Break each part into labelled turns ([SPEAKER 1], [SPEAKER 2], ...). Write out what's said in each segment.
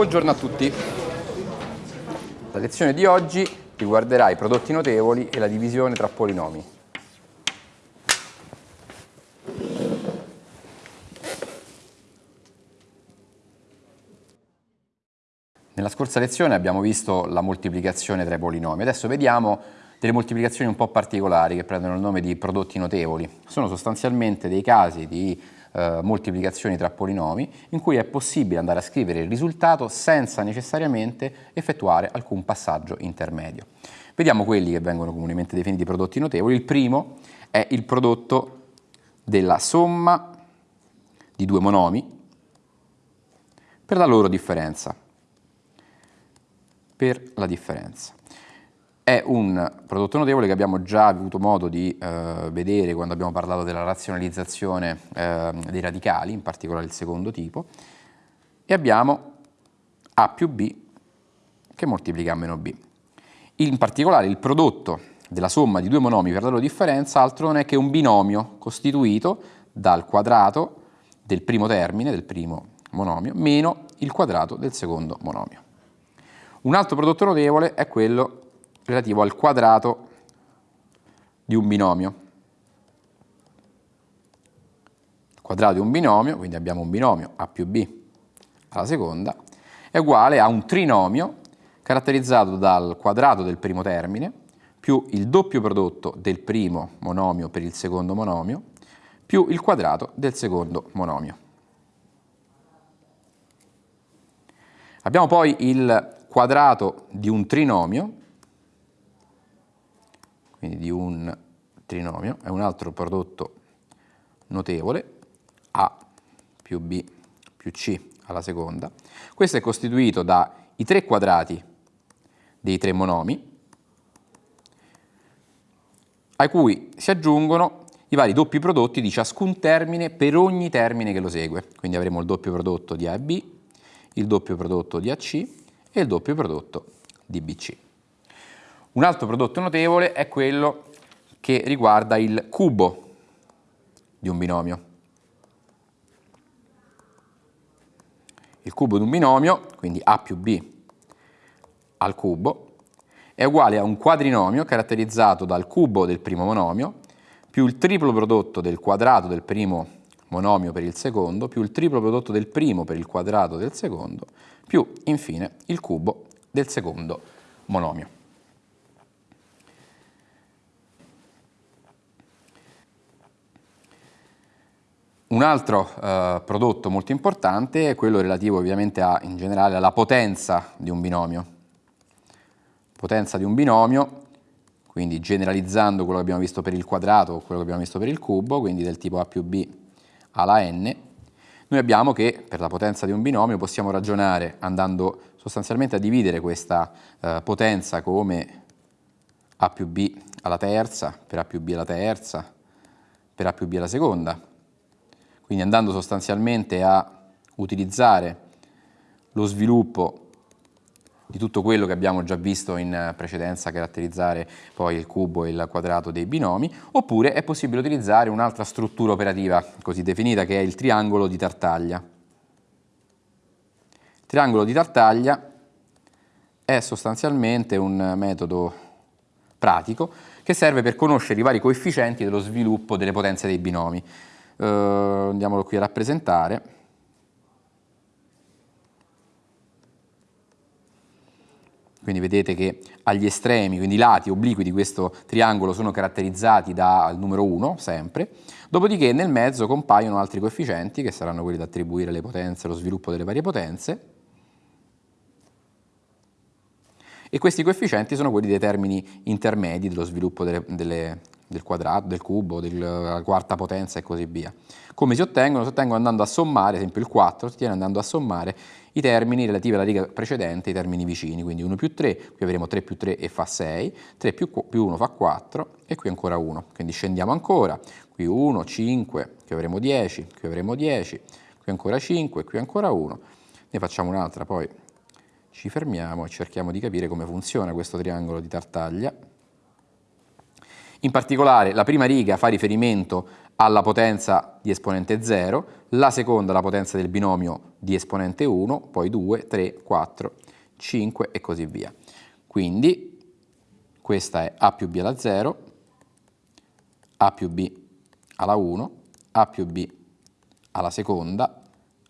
[SPEAKER 1] Buongiorno a tutti. La lezione di oggi riguarderà i prodotti notevoli e la divisione tra polinomi. Nella scorsa lezione abbiamo visto la moltiplicazione tra i polinomi, adesso vediamo delle moltiplicazioni un po' particolari che prendono il nome di prodotti notevoli. Sono sostanzialmente dei casi di eh, moltiplicazioni tra polinomi in cui è possibile andare a scrivere il risultato senza necessariamente effettuare alcun passaggio intermedio. Vediamo quelli che vengono comunemente definiti prodotti notevoli. Il primo è il prodotto della somma di due monomi per la loro differenza. Per la differenza è un prodotto notevole che abbiamo già avuto modo di eh, vedere quando abbiamo parlato della razionalizzazione eh, dei radicali, in particolare il secondo tipo, e abbiamo A più B che moltiplica A meno B. In particolare il prodotto della somma di due monomi per la loro differenza altro non è che un binomio costituito dal quadrato del primo termine, del primo monomio, meno il quadrato del secondo monomio. Un altro prodotto notevole è quello relativo al quadrato di un binomio. Il quadrato di un binomio, quindi abbiamo un binomio A più B alla seconda, è uguale a un trinomio caratterizzato dal quadrato del primo termine più il doppio prodotto del primo monomio per il secondo monomio più il quadrato del secondo monomio. Abbiamo poi il quadrato di un trinomio quindi di un trinomio, è un altro prodotto notevole, A più B più C alla seconda. Questo è costituito dai tre quadrati dei tre monomi, a cui si aggiungono i vari doppi prodotti di ciascun termine per ogni termine che lo segue. Quindi avremo il doppio prodotto di A e B, il doppio prodotto di AC e il doppio prodotto di BC. Un altro prodotto notevole è quello che riguarda il cubo di un binomio. Il cubo di un binomio, quindi A più B al cubo, è uguale a un quadrinomio caratterizzato dal cubo del primo monomio più il triplo prodotto del quadrato del primo monomio per il secondo, più il triplo prodotto del primo per il quadrato del secondo, più infine il cubo del secondo monomio. Un altro eh, prodotto molto importante è quello relativo ovviamente a, in generale alla potenza di un binomio. Potenza di un binomio, quindi generalizzando quello che abbiamo visto per il quadrato o quello che abbiamo visto per il cubo, quindi del tipo a più b alla n, noi abbiamo che per la potenza di un binomio possiamo ragionare andando sostanzialmente a dividere questa eh, potenza come a più b alla terza, per a più b alla terza, per a più b alla seconda, quindi andando sostanzialmente a utilizzare lo sviluppo di tutto quello che abbiamo già visto in precedenza caratterizzare poi il cubo e il quadrato dei binomi, oppure è possibile utilizzare un'altra struttura operativa così definita che è il triangolo di Tartaglia. Il triangolo di Tartaglia è sostanzialmente un metodo pratico che serve per conoscere i vari coefficienti dello sviluppo delle potenze dei binomi eh, andiamolo qui a rappresentare, quindi vedete che agli estremi, quindi i lati obliqui di questo triangolo sono caratterizzati dal numero 1, sempre, dopodiché nel mezzo compaiono altri coefficienti, che saranno quelli da attribuire alle potenze, lo sviluppo delle varie potenze, e questi coefficienti sono quelli dei termini intermedi dello sviluppo delle, delle, del quadrato, del cubo, della quarta potenza e così via. Come si ottengono? Si ottengono andando a sommare, ad esempio il 4 si ottiene andando a sommare i termini relativi alla riga precedente, i termini vicini, quindi 1 più 3, qui avremo 3 più 3 e fa 6, 3 più, più 1 fa 4 e qui ancora 1, quindi scendiamo ancora, qui 1, 5, qui avremo 10, qui avremo 10, qui ancora 5, qui ancora 1, ne facciamo un'altra, poi ci fermiamo e cerchiamo di capire come funziona questo triangolo di Tartaglia. In particolare la prima riga fa riferimento alla potenza di esponente 0, la seconda alla potenza del binomio di esponente 1, poi 2, 3, 4, 5 e così via. Quindi questa è a più b alla 0, a più b alla 1, a più b alla seconda,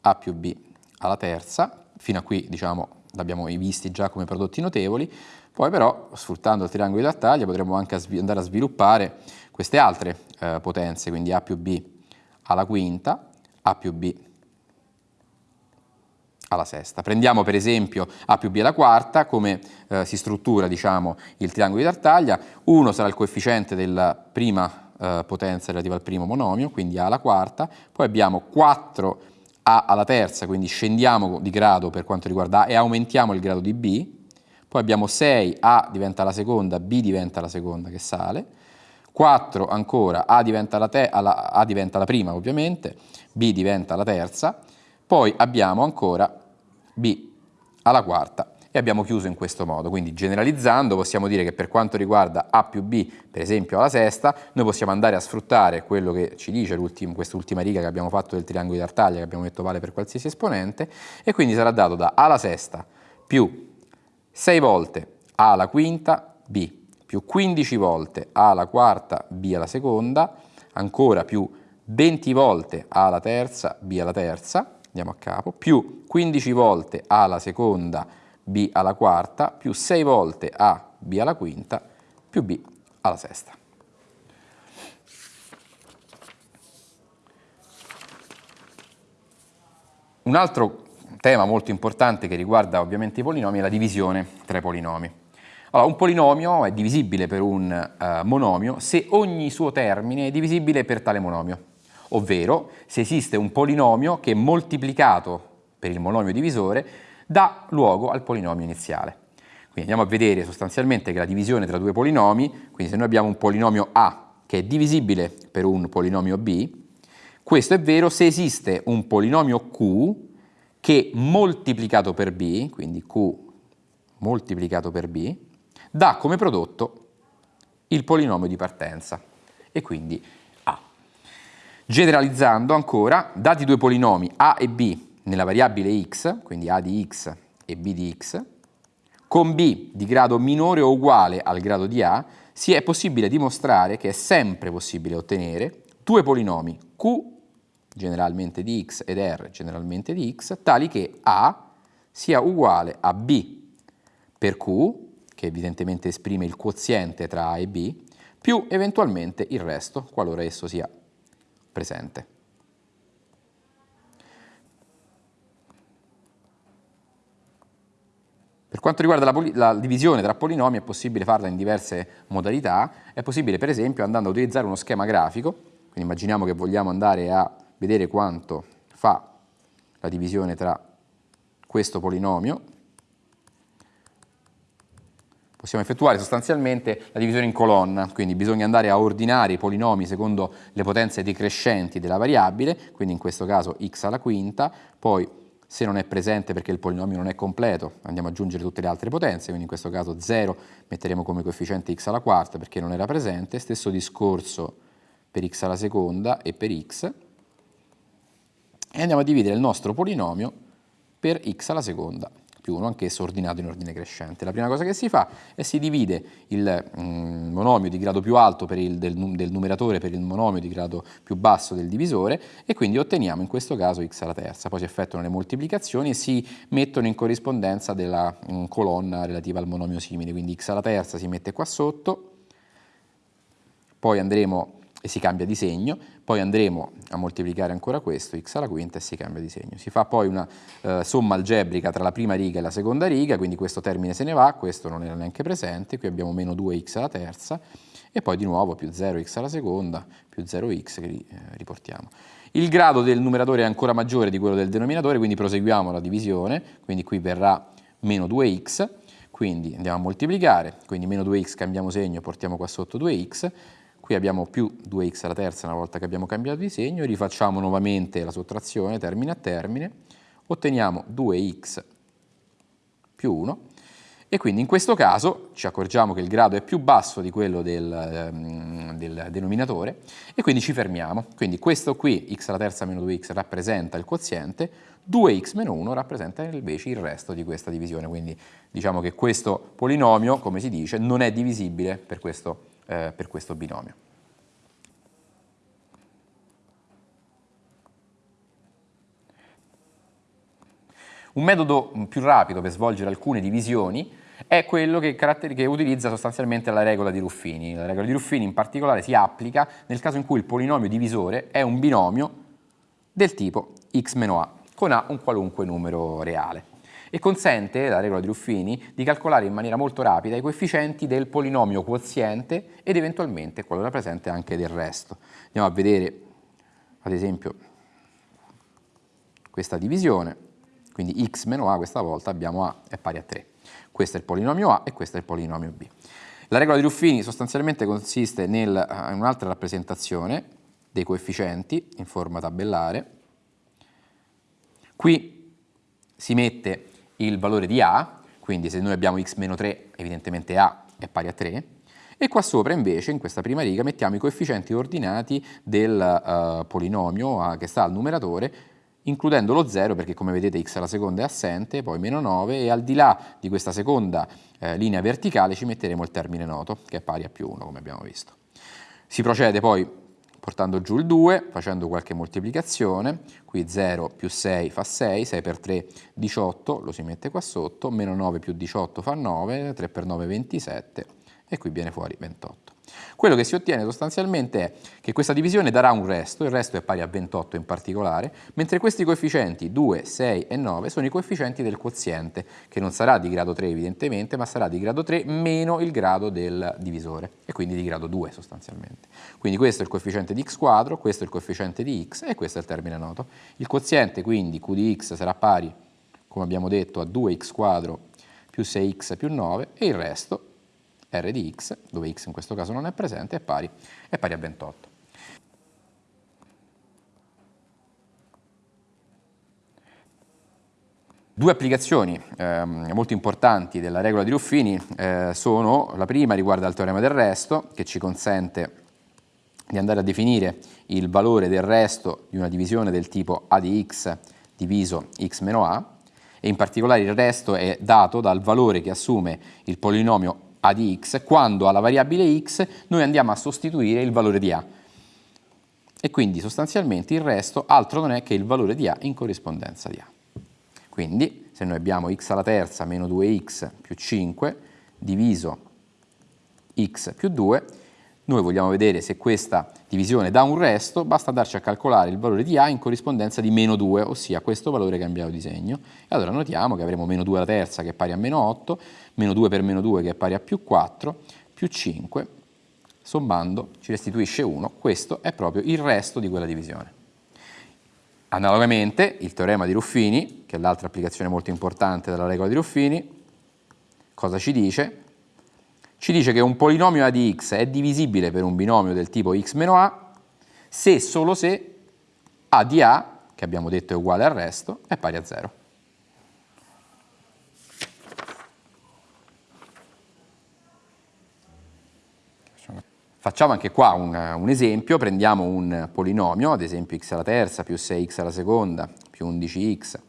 [SPEAKER 1] a più b alla terza, fino a qui diciamo l'abbiamo visti già come prodotti notevoli, poi però sfruttando il triangolo di Tartaglia potremmo anche andare a sviluppare queste altre eh, potenze, quindi A più B alla quinta, A più B alla sesta. Prendiamo per esempio A più B alla quarta, come eh, si struttura diciamo, il triangolo di Tartaglia, 1 sarà il coefficiente della prima eh, potenza relativa al primo monomio, quindi A alla quarta, poi abbiamo 4 A alla terza, quindi scendiamo di grado per quanto riguarda A e aumentiamo il grado di B, poi abbiamo 6, A diventa la seconda, B diventa la seconda che sale, 4 ancora, A diventa la, alla, A diventa la prima ovviamente, B diventa la terza, poi abbiamo ancora B alla quarta. E abbiamo chiuso in questo modo. Quindi generalizzando possiamo dire che per quanto riguarda A più B, per esempio alla sesta, noi possiamo andare a sfruttare quello che ci dice quest'ultima riga che abbiamo fatto del triangolo di Tartaglia, che abbiamo detto vale per qualsiasi esponente, e quindi sarà dato da A alla sesta più 6 volte A alla quinta, B, più 15 volte A alla quarta, B alla seconda, ancora più 20 volte A alla terza, B alla terza, andiamo a capo, più 15 volte A alla seconda, B alla quarta, più 6 volte A, B alla quinta, più B alla sesta. Un altro tema molto importante che riguarda ovviamente i polinomi è la divisione tra i polinomi. Allora, un polinomio è divisibile per un uh, monomio se ogni suo termine è divisibile per tale monomio, ovvero se esiste un polinomio che moltiplicato per il monomio divisore dà luogo al polinomio iniziale. Quindi andiamo a vedere sostanzialmente che la divisione tra due polinomi, quindi se noi abbiamo un polinomio A che è divisibile per un polinomio B, questo è vero se esiste un polinomio Q che moltiplicato per B, quindi Q moltiplicato per B, dà come prodotto il polinomio di partenza e quindi A. Generalizzando ancora, dati due polinomi A e B nella variabile x, quindi a di x e b di x, con b di grado minore o uguale al grado di a, si è possibile dimostrare che è sempre possibile ottenere due polinomi q, generalmente di x, ed r, generalmente di x, tali che a sia uguale a b per q, che evidentemente esprime il quoziente tra a e b, più eventualmente il resto, qualora esso sia presente. Per quanto riguarda la, la, divisione tra polinomi è possibile farla in diverse modalità, è possibile per esempio andando a utilizzare uno schema grafico, quindi immaginiamo che vogliamo andare a vedere quanto fa la divisione tra questo polinomio, possiamo effettuare sostanzialmente la divisione in colonna, quindi bisogna andare a ordinare i polinomi secondo le potenze decrescenti della variabile, quindi in questo caso x alla quinta, poi se non è presente perché il polinomio non è completo, andiamo ad aggiungere tutte le altre potenze, quindi in questo caso 0 metteremo come coefficiente x alla quarta perché non era presente, stesso discorso per x alla seconda e per x, e andiamo a dividere il nostro polinomio per x alla seconda più 1, anch'esso ordinato in ordine crescente. La prima cosa che si fa è si divide il mm, monomio di grado più alto il, del, del, numeratore per il monomio di grado più basso del divisore e quindi otteniamo in questo caso x alla terza. Poi si effettuano le moltiplicazioni e si mettono in corrispondenza della mm, colonna relativa al monomio simile, quindi x alla terza si mette qua sotto, poi andremo e si cambia di segno, poi andremo a moltiplicare ancora questo, x alla quinta, e si cambia di segno. Si fa poi una eh, somma algebrica tra la prima riga e la seconda riga, quindi questo termine se ne va, questo non era neanche presente, qui abbiamo meno 2x alla terza, e poi di nuovo più 0x alla seconda, più 0x che eh, riportiamo. Il grado del numeratore è ancora maggiore di quello del denominatore, quindi proseguiamo la divisione, quindi qui verrà meno 2x, quindi andiamo a moltiplicare, quindi meno 2x cambiamo segno, portiamo qua sotto 2x, Qui abbiamo più 2x alla terza una volta che abbiamo cambiato di segno, rifacciamo nuovamente la sottrazione termine a termine, otteniamo 2x più 1 E quindi in questo caso ci accorgiamo che il grado è più basso di quello del, ehm, del denominatore e quindi ci fermiamo. Quindi questo qui, x alla terza meno 2x, rappresenta il quoziente, 2x meno 1 rappresenta invece il resto di questa divisione. Quindi diciamo che questo polinomio, come si dice, non è divisibile per questo, eh, per questo binomio. Un metodo più rapido per svolgere alcune divisioni è quello che, che, utilizza sostanzialmente la regola di Ruffini. La regola di Ruffini in particolare si applica nel caso in cui il polinomio divisore è un binomio del tipo x meno a, con a un qualunque numero reale e consente, la regola di Ruffini, di calcolare in maniera molto rapida i coefficienti del polinomio quoziente ed eventualmente, qualora presente, anche del resto. Andiamo a vedere, ad esempio, questa divisione, quindi x meno a questa volta abbiamo a è pari a 3. Questo è il polinomio A e questo è il polinomio B. La regola di Ruffini sostanzialmente consiste nel, eh, in un'altra rappresentazione dei coefficienti in forma tabellare. Qui si mette il valore di A, quindi se noi abbiamo x meno 3 evidentemente A è pari a 3, e qua sopra invece, in questa prima riga, mettiamo i coefficienti ordinati del uh, polinomio A che sta al numeratore includendo lo 0 perché come vedete x alla seconda è assente, poi meno 9 e al di là di questa seconda eh, linea verticale ci metteremo il termine noto che è pari a più 1 come abbiamo visto. Si procede poi portando giù il 2, facendo qualche moltiplicazione, qui 0 più 6 fa 6, 6 per 3 18, lo si mette qua sotto, meno 9 più 18 fa 9, 3 per 9 27 e qui viene fuori 28. Quello che si ottiene sostanzialmente è che questa divisione darà un resto, il resto è pari a 28 in particolare, mentre questi coefficienti 2, 6 e 9 sono i coefficienti del quoziente, che non sarà di grado 3 evidentemente, ma sarà di grado 3 meno il grado del divisore, e quindi di grado 2 sostanzialmente. Quindi questo è il coefficiente di x quadro, questo è il coefficiente di x e questo è il termine noto. Il quoziente quindi q di x sarà pari, come abbiamo detto, a 2x quadro più 6x più 9 e il resto r di x, dove x in questo caso non è presente, è pari, è pari a 28. Due applicazioni eh, molto importanti della regola di Ruffini eh, sono, la prima riguarda il teorema del resto, che ci consente di andare a definire il valore del resto di una divisione del tipo a di x diviso x meno a, e in particolare il resto è dato dal valore che assume il polinomio a di x quando alla variabile x noi andiamo a sostituire il valore di a. E quindi sostanzialmente il resto altro non è che il valore di a in corrispondenza di a. Quindi se noi abbiamo x alla terza meno 2x più 5 diviso x più 2, noi vogliamo vedere se questa divisione dà un resto, basta andarci a calcolare il valore di a in corrispondenza di meno 2, ossia questo valore cambiato di segno. E allora notiamo che avremo meno 2 alla terza che è pari a meno 8, meno 2 per meno 2 che è pari a più 4, più 5, sommando ci restituisce 1, questo è proprio il resto di quella divisione. Analogamente il teorema di Ruffini, che è l'altra applicazione molto importante della regola di Ruffini, cosa ci dice? Ci dice che un polinomio a di x è divisibile per un binomio del tipo x meno a se solo se a di a, che abbiamo detto è uguale al resto, è pari a 0. Facciamo anche qua un, un, esempio, prendiamo un polinomio, ad esempio x alla terza più 6x alla seconda più 11x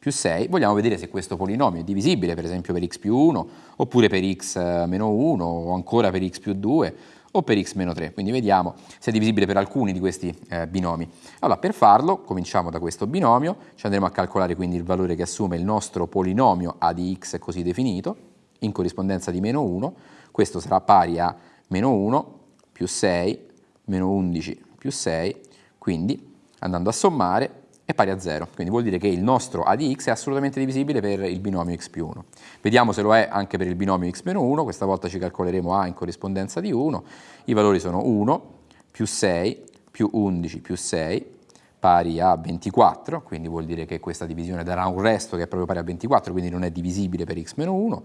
[SPEAKER 1] più 6, vogliamo vedere se questo polinomio è divisibile per esempio per x più 1, oppure per x eh, meno 1, o ancora per x più 2, o per x meno 3, quindi vediamo se è divisibile per alcuni di questi eh, binomi. Allora, per farlo, cominciamo da questo binomio, ci andremo a calcolare quindi il valore che assume il nostro polinomio a di x così definito, in corrispondenza di meno 1, questo sarà pari a meno 1 più 6, meno 11 più 6, quindi andando a sommare è pari a 0, quindi vuol dire che il nostro a di x è assolutamente divisibile per il binomio x più 1. Vediamo se lo è anche per il binomio x meno 1, questa volta ci calcoleremo a in corrispondenza di 1, i valori sono 1 più 6 più 11 più 6 pari a 24, quindi vuol dire che questa divisione darà un resto che è proprio pari a 24, quindi non è divisibile per x meno 1,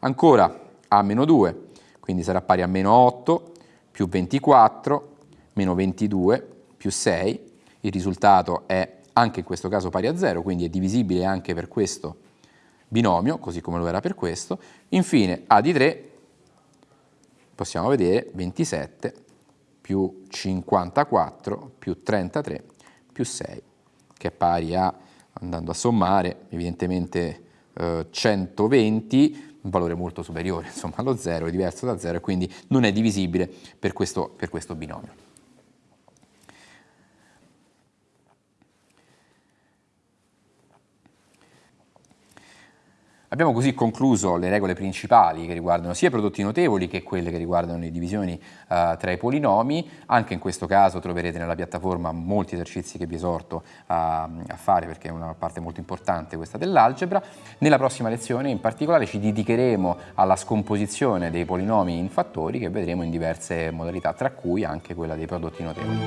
[SPEAKER 1] ancora a meno 2, quindi sarà pari a meno 8 più 24 meno 22 più 6, il risultato è anche in questo caso pari a 0, quindi è divisibile anche per questo binomio, così come lo era per questo. Infine A di 3, possiamo vedere 27 più 54 più 33 più 6, che è pari a, andando a sommare, evidentemente eh, 120, un valore molto superiore insomma, allo 0, è diverso da 0 e quindi non è divisibile per questo, per questo binomio. Abbiamo così concluso le regole principali che riguardano sia i prodotti notevoli che quelle che riguardano le divisioni uh, tra i polinomi. Anche in questo caso troverete nella piattaforma molti esercizi che vi esorto a, a fare perché è una parte molto importante questa dell'algebra. Nella prossima lezione in particolare ci dedicheremo alla scomposizione dei polinomi in fattori che vedremo in diverse modalità, tra cui anche quella dei prodotti notevoli.